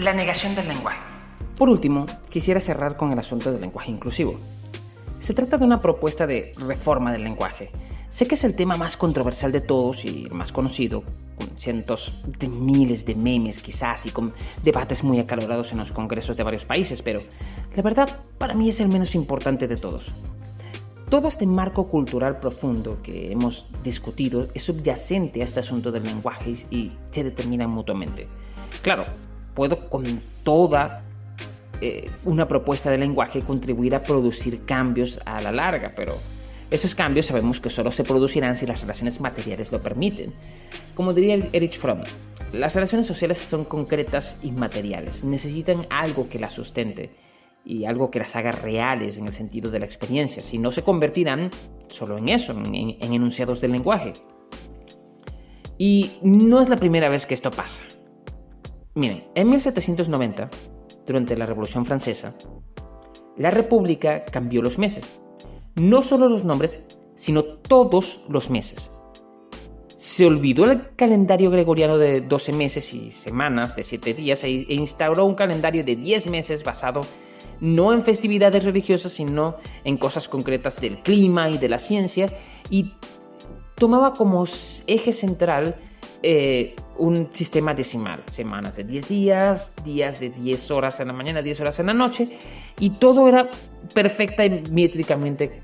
la negación del lenguaje. Por último, quisiera cerrar con el asunto del lenguaje inclusivo. Se trata de una propuesta de reforma del lenguaje. Sé que es el tema más controversial de todos y el más conocido, con cientos de miles de memes quizás y con debates muy acalorados en los congresos de varios países, pero la verdad para mí es el menos importante de todos. Todo este marco cultural profundo que hemos discutido es subyacente a este asunto del lenguaje y se determina mutuamente. Claro, puedo con toda eh, una propuesta de lenguaje contribuir a producir cambios a la larga, pero esos cambios sabemos que solo se producirán si las relaciones materiales lo permiten. Como diría Erich Fromm, las relaciones sociales son concretas y materiales, necesitan algo que las sustente y algo que las haga reales en el sentido de la experiencia, si no se convertirán solo en eso, en, en enunciados del lenguaje. Y no es la primera vez que esto pasa. Miren, en 1790, durante la Revolución Francesa, la República cambió los meses. No solo los nombres, sino todos los meses. Se olvidó el calendario gregoriano de 12 meses y semanas de 7 días e instauró un calendario de 10 meses basado no en festividades religiosas, sino en cosas concretas del clima y de la ciencia, y tomaba como eje central eh, un sistema decimal, semanas de 10 días, días de 10 horas en la mañana, 10 horas en la noche, y todo era perfecta y métricamente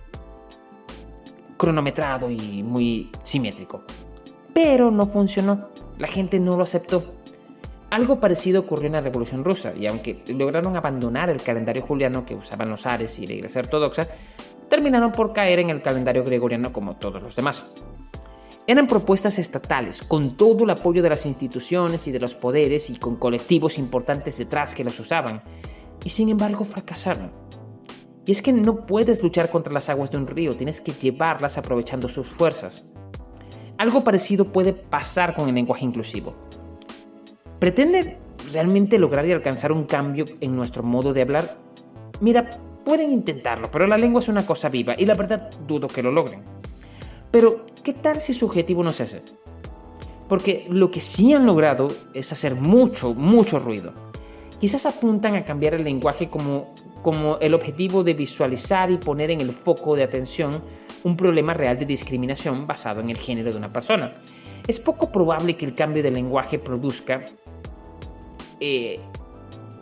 cronometrado y muy simétrico. Pero no funcionó, la gente no lo aceptó. Algo parecido ocurrió en la Revolución Rusa, y aunque lograron abandonar el calendario juliano que usaban los Ares y la Iglesia Ortodoxa, terminaron por caer en el calendario gregoriano como todos los demás. Eran propuestas estatales, con todo el apoyo de las instituciones y de los poderes y con colectivos importantes detrás que las usaban, y sin embargo fracasaron. Y es que no puedes luchar contra las aguas de un río, tienes que llevarlas aprovechando sus fuerzas. Algo parecido puede pasar con el lenguaje inclusivo. ¿Pretende realmente lograr y alcanzar un cambio en nuestro modo de hablar? Mira, pueden intentarlo, pero la lengua es una cosa viva y la verdad dudo que lo logren. Pero, ¿qué tal si su objetivo no es ese? Porque lo que sí han logrado es hacer mucho, mucho ruido. Quizás apuntan a cambiar el lenguaje como, como el objetivo de visualizar y poner en el foco de atención un problema real de discriminación basado en el género de una persona. Es poco probable que el cambio de lenguaje produzca eh,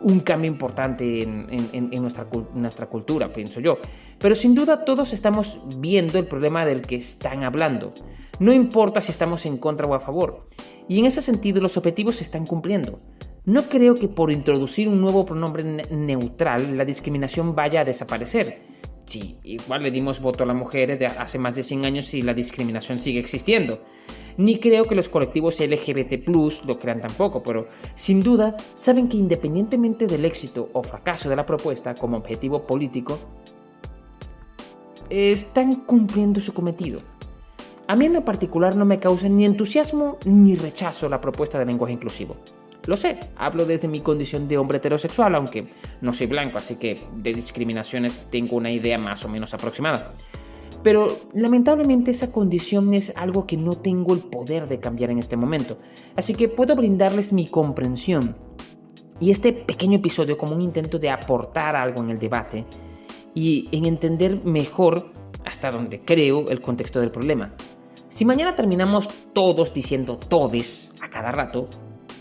un cambio importante en, nuestra, nuestra cultura, pienso yo. Pero sin duda todos estamos viendo el problema del que están hablando. No importa si estamos en contra o a favor. Y en ese sentido los objetivos se están cumpliendo. No creo que por introducir un nuevo pronombre neutral la discriminación vaya a desaparecer. Sí, igual le dimos voto a las mujeres de hace más de 100 años y la discriminación sigue existiendo. Ni creo que los colectivos LGBT lo crean tampoco, pero sin duda saben que independientemente del éxito o fracaso de la propuesta como objetivo político, están cumpliendo su cometido. A mí en lo particular no me causa ni entusiasmo ni rechazo la propuesta de lenguaje inclusivo. Lo sé, hablo desde mi condición de hombre heterosexual, aunque no soy blanco, así que de discriminaciones tengo una idea más o menos aproximada. Pero lamentablemente esa condición es algo que no tengo el poder de cambiar en este momento, así que puedo brindarles mi comprensión y este pequeño episodio como un intento de aportar algo en el debate y en entender mejor, hasta donde creo, el contexto del problema. Si mañana terminamos todos diciendo todes a cada rato,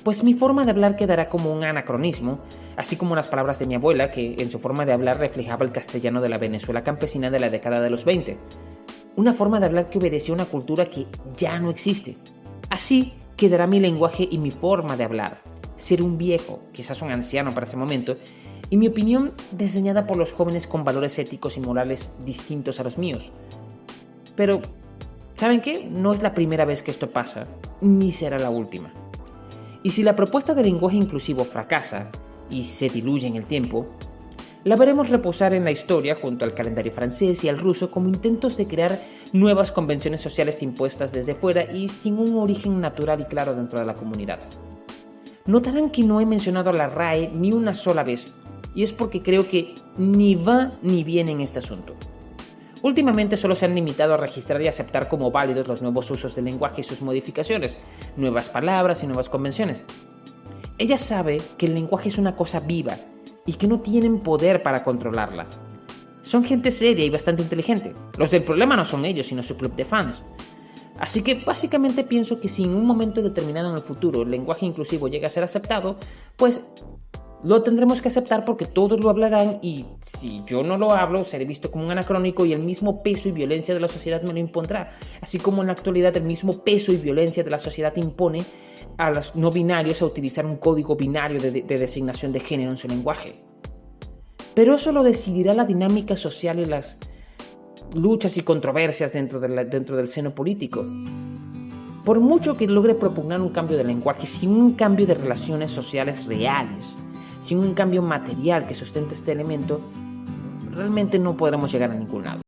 pues mi forma de hablar quedará como un anacronismo, así como las palabras de mi abuela, que en su forma de hablar reflejaba el castellano de la Venezuela campesina de la década de los 20. Una forma de hablar que obedecía a una cultura que ya no existe. Así quedará mi lenguaje y mi forma de hablar. Ser un viejo, quizás un anciano para ese momento, y mi opinión diseñada por los jóvenes con valores éticos y morales distintos a los míos. Pero, ¿saben qué? No es la primera vez que esto pasa, ni será la última. Y si la propuesta de lenguaje inclusivo fracasa y se diluye en el tiempo, la veremos reposar en la historia junto al calendario francés y al ruso como intentos de crear nuevas convenciones sociales impuestas desde fuera y sin un origen natural y claro dentro de la comunidad. Notarán que no he mencionado a la RAE ni una sola vez, y es porque creo que ni va ni viene en este asunto. Últimamente solo se han limitado a registrar y aceptar como válidos los nuevos usos del lenguaje y sus modificaciones, nuevas palabras y nuevas convenciones. Ella sabe que el lenguaje es una cosa viva y que no tienen poder para controlarla. Son gente seria y bastante inteligente. Los del problema no son ellos, sino su club de fans. Así que básicamente pienso que si en un momento determinado en el futuro el lenguaje inclusivo llega a ser aceptado, pues lo tendremos que aceptar porque todos lo hablarán y si yo no lo hablo seré visto como un anacrónico y el mismo peso y violencia de la sociedad me lo impondrá. Así como en la actualidad el mismo peso y violencia de la sociedad impone a los no binarios a utilizar un código binario de, designación de género en su lenguaje. Pero eso lo decidirá la dinámica social y las luchas y controversias dentro, dentro del seno político. Por mucho que logre proponer un cambio de lenguaje sin un cambio de relaciones sociales reales, sin un cambio material que sustente este elemento, realmente no podremos llegar a ningún lado.